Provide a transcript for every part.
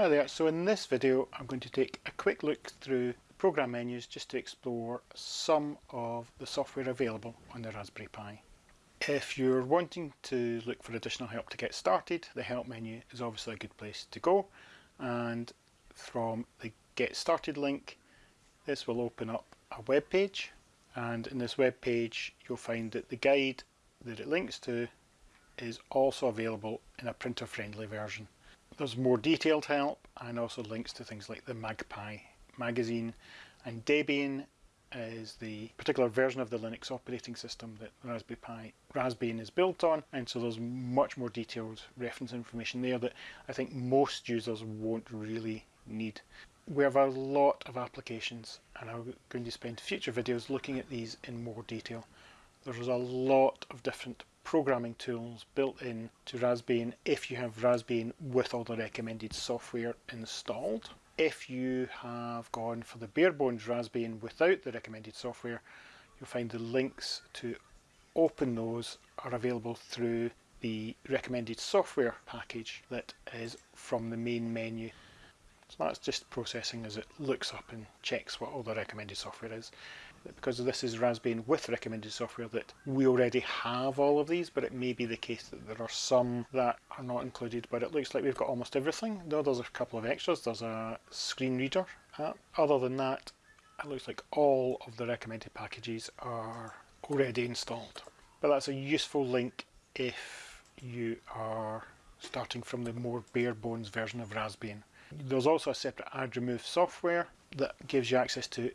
Hi there, so in this video I'm going to take a quick look through program menus just to explore some of the software available on the Raspberry Pi. If you're wanting to look for additional help to get started, the help menu is obviously a good place to go and from the get started link this will open up a web page and in this web page you'll find that the guide that it links to is also available in a printer friendly version. There's more detailed help and also links to things like the MagPi magazine and Debian is the particular version of the Linux operating system that Raspberry Pi Raspbian is built on and so there's much more detailed reference information there that I think most users won't really need. We have a lot of applications and I'm going to spend future videos looking at these in more detail. There's a lot of different programming tools built in to Raspbian if you have Raspbian with all the recommended software installed. If you have gone for the bare bones Raspbian without the recommended software, you'll find the links to open those are available through the recommended software package that is from the main menu. So that's just processing as it looks up and checks what all the recommended software is. Because this is Raspbian with recommended software that we already have all of these, but it may be the case that there are some that are not included, but it looks like we've got almost everything. No, there's a couple of extras. There's a screen reader. Other than that, it looks like all of the recommended packages are already installed. But that's a useful link if you are starting from the more bare bones version of Raspbian. There's also a separate add remove software that gives you access to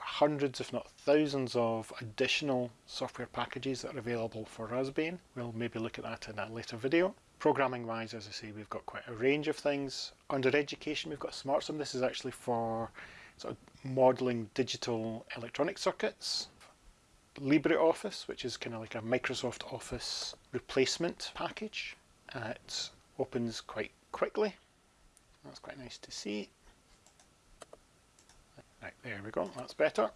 hundreds if not thousands of additional software packages that are available for Raspbian. We'll maybe look at that in a later video. Programming wise, as I say, we've got quite a range of things. Under education, we've got SmartSim. This is actually for sort of modeling digital electronic circuits. LibreOffice, which is kind of like a Microsoft Office replacement package. Uh, it opens quite quickly that's quite nice to see. Right, there we go, that's better.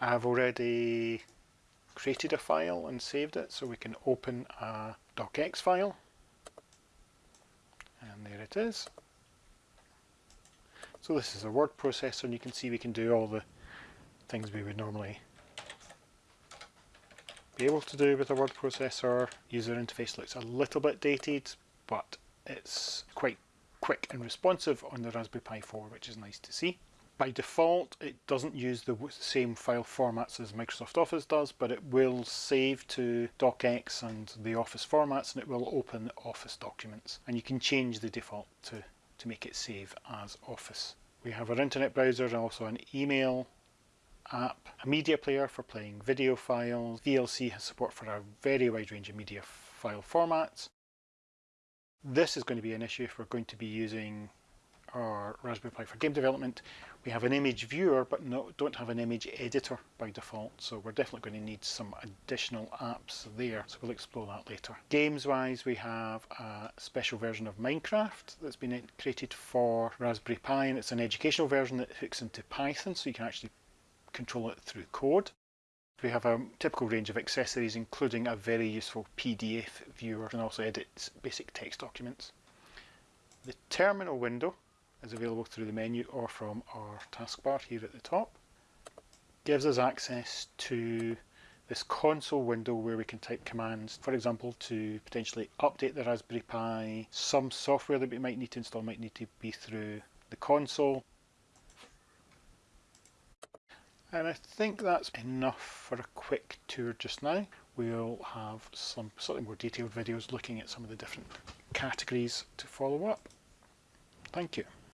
I have already created a file and saved it so we can open a docx file. And there it is. So this is a word processor and you can see we can do all the things we would normally be able to do with a word processor. User interface looks a little bit dated but it's quite quick and responsive on the Raspberry Pi 4, which is nice to see. By default, it doesn't use the same file formats as Microsoft Office does, but it will save to docx and the Office formats, and it will open Office documents. And you can change the default to, to make it save as Office. We have our internet browser and also an email app, a media player for playing video files. VLC has support for a very wide range of media file formats. This is going to be an issue if we're going to be using our Raspberry Pi for game development. We have an image viewer but no, don't have an image editor by default so we're definitely going to need some additional apps there so we'll explore that later. Games wise we have a special version of Minecraft that's been created for Raspberry Pi and it's an educational version that hooks into Python so you can actually control it through code. We have a typical range of accessories including a very useful PDF viewer and also edits basic text documents. The terminal window is available through the menu or from our taskbar here at the top. Gives us access to this console window where we can type commands, for example, to potentially update the Raspberry Pi. Some software that we might need to install might need to be through the console. And I think that's enough for a quick tour just now. We'll have some slightly more detailed videos looking at some of the different categories to follow up. Thank you.